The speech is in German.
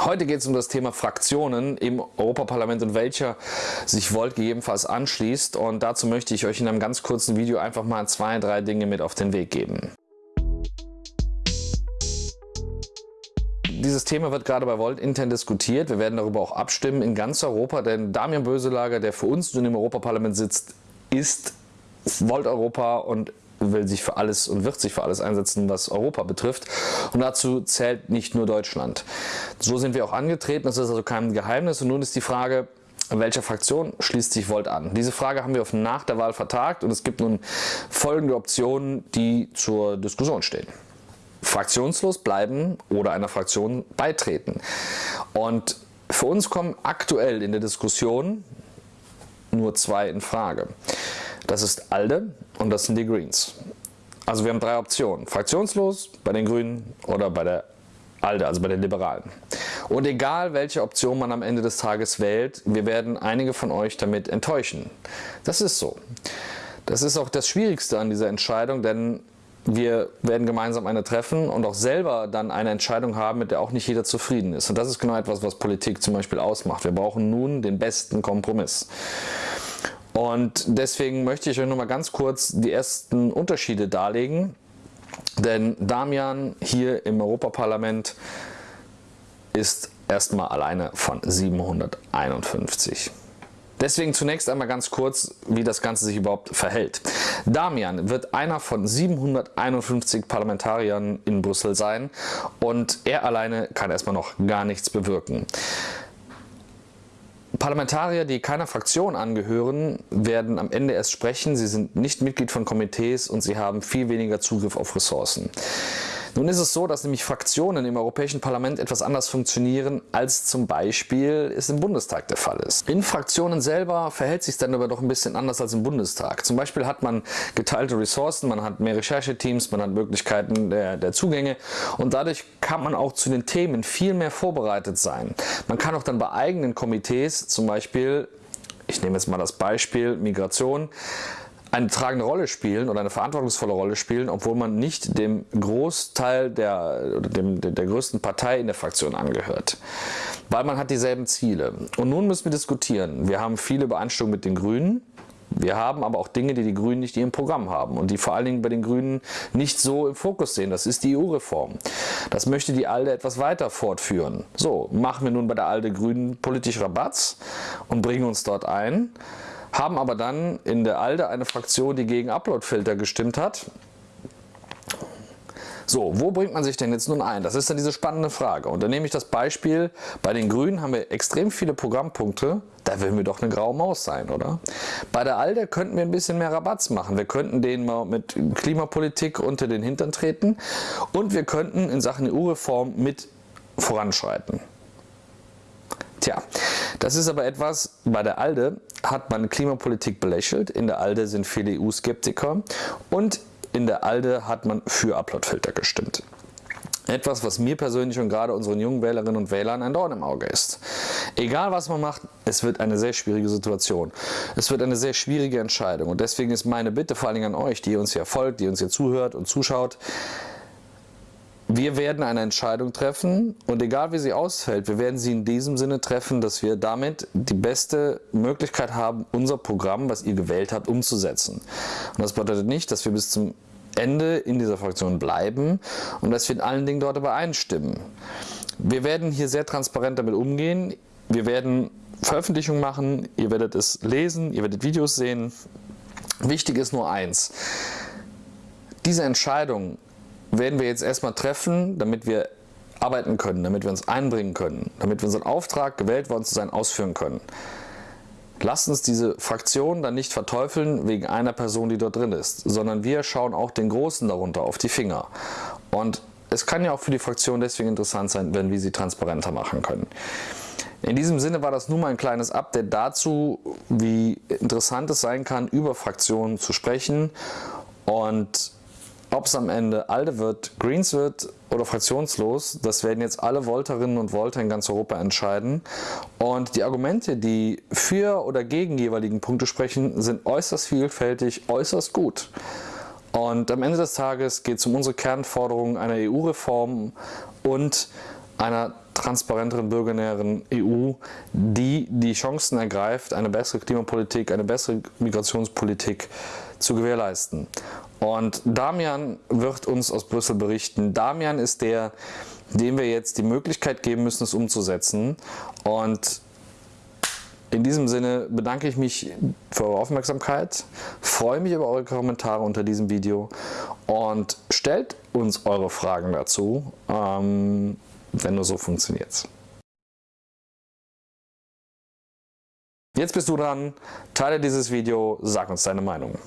Heute geht es um das Thema Fraktionen im Europaparlament und welcher sich Volt gegebenenfalls anschließt. Und dazu möchte ich euch in einem ganz kurzen Video einfach mal zwei, drei Dinge mit auf den Weg geben. Dieses Thema wird gerade bei Volt intern diskutiert. Wir werden darüber auch abstimmen in ganz Europa, denn Damian Böselager, der für uns nun im Europaparlament sitzt, ist Volt Europa und will sich für alles und wird sich für alles einsetzen, was Europa betrifft. Und dazu zählt nicht nur Deutschland. So sind wir auch angetreten, das ist also kein Geheimnis. Und nun ist die Frage, welcher Fraktion schließt sich Volt an? Diese Frage haben wir auf nach der Wahl vertagt und es gibt nun folgende Optionen, die zur Diskussion stehen. Fraktionslos bleiben oder einer Fraktion beitreten. Und für uns kommen aktuell in der Diskussion nur zwei in Frage. Das ist ALDE und das sind die Greens. Also wir haben drei Optionen. Fraktionslos bei den Grünen oder bei der ALDE, also bei den Liberalen. Und egal welche Option man am Ende des Tages wählt, wir werden einige von euch damit enttäuschen. Das ist so. Das ist auch das Schwierigste an dieser Entscheidung, denn wir werden gemeinsam eine treffen und auch selber dann eine Entscheidung haben, mit der auch nicht jeder zufrieden ist. Und das ist genau etwas, was Politik zum Beispiel ausmacht. Wir brauchen nun den besten Kompromiss. Und deswegen möchte ich euch noch mal ganz kurz die ersten Unterschiede darlegen. Denn Damian hier im Europaparlament ist erstmal alleine von 751. Deswegen zunächst einmal ganz kurz, wie das Ganze sich überhaupt verhält. Damian wird einer von 751 Parlamentariern in Brüssel sein und er alleine kann erstmal noch gar nichts bewirken. Parlamentarier, die keiner Fraktion angehören, werden am Ende erst sprechen. Sie sind nicht Mitglied von Komitees und sie haben viel weniger Zugriff auf Ressourcen. Nun ist es so, dass nämlich Fraktionen im Europäischen Parlament etwas anders funktionieren, als zum Beispiel es im Bundestag der Fall ist. In Fraktionen selber verhält sich dann aber doch ein bisschen anders als im Bundestag. Zum Beispiel hat man geteilte Ressourcen, man hat mehr Rechercheteams, man hat Möglichkeiten der, der Zugänge und dadurch kann man auch zu den Themen viel mehr vorbereitet sein. Man kann auch dann bei eigenen Komitees zum Beispiel ich nehme jetzt mal das Beispiel Migration, eine tragende Rolle spielen oder eine verantwortungsvolle Rolle spielen, obwohl man nicht dem Großteil der, dem, der größten Partei in der Fraktion angehört. Weil man hat dieselben Ziele. Und nun müssen wir diskutieren. Wir haben viele Übereinstimmungen mit den Grünen. Wir haben aber auch Dinge, die die Grünen nicht in ihrem Programm haben und die vor allen Dingen bei den Grünen nicht so im Fokus sehen. Das ist die EU-Reform. Das möchte die ALDE etwas weiter fortführen. So, machen wir nun bei der ALDE Grünen politisch Rabatz und bringen uns dort ein haben aber dann in der ALDE eine Fraktion, die gegen Uploadfilter gestimmt hat. So, wo bringt man sich denn jetzt nun ein? Das ist dann diese spannende Frage. Und dann nehme ich das Beispiel, bei den Grünen haben wir extrem viele Programmpunkte, da will mir doch eine graue Maus sein, oder? Bei der ALDE könnten wir ein bisschen mehr Rabatz machen. Wir könnten denen mal mit Klimapolitik unter den Hintern treten und wir könnten in Sachen EU-Reform mit voranschreiten. Tja, das ist aber etwas, bei der ALDE hat man Klimapolitik belächelt, in der ALDE sind viele EU-Skeptiker und in der ALDE hat man für Uploadfilter gestimmt. Etwas, was mir persönlich und gerade unseren jungen Wählerinnen und Wählern ein Dorn im Auge ist. Egal was man macht, es wird eine sehr schwierige Situation. Es wird eine sehr schwierige Entscheidung und deswegen ist meine Bitte vor allen Dingen an euch, die uns hier folgt, die uns hier zuhört und zuschaut, wir werden eine Entscheidung treffen und egal wie sie ausfällt, wir werden sie in diesem Sinne treffen, dass wir damit die beste Möglichkeit haben, unser Programm, was ihr gewählt habt, umzusetzen. Und das bedeutet nicht, dass wir bis zum Ende in dieser Fraktion bleiben und dass wir in allen Dingen dort übereinstimmen. Wir werden hier sehr transparent damit umgehen. Wir werden Veröffentlichungen machen, ihr werdet es lesen, ihr werdet Videos sehen. Wichtig ist nur eins. Diese Entscheidung werden wir jetzt erstmal treffen, damit wir arbeiten können, damit wir uns einbringen können, damit wir unseren Auftrag, gewählt worden zu sein, ausführen können. Lasst uns diese Fraktion dann nicht verteufeln wegen einer Person, die dort drin ist, sondern wir schauen auch den Großen darunter auf die Finger. Und es kann ja auch für die Fraktion deswegen interessant sein, wenn wir sie transparenter machen können. In diesem Sinne war das nur mal ein kleines Update dazu, wie interessant es sein kann, über Fraktionen zu sprechen und ob es am Ende ALDE wird, Greens wird oder fraktionslos, das werden jetzt alle Volterinnen und Volter in ganz Europa entscheiden. Und die Argumente, die für oder gegen jeweiligen Punkte sprechen, sind äußerst vielfältig, äußerst gut. Und am Ende des Tages geht es um unsere Kernforderung einer EU-Reform und einer transparenteren, bürgernäheren EU, die die Chancen ergreift, eine bessere Klimapolitik, eine bessere Migrationspolitik zu gewährleisten. Und Damian wird uns aus Brüssel berichten. Damian ist der, dem wir jetzt die Möglichkeit geben müssen, es umzusetzen. Und in diesem Sinne bedanke ich mich für eure Aufmerksamkeit, freue mich über eure Kommentare unter diesem Video und stellt uns eure Fragen dazu, ähm, denn nur so funktioniert es. Jetzt bist du dran, teile dieses Video, sag uns deine Meinung.